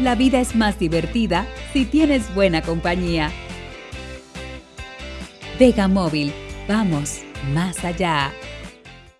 La vida es más divertida si tienes buena compañía. Vega Móvil, vamos más allá.